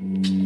Mm-hmm.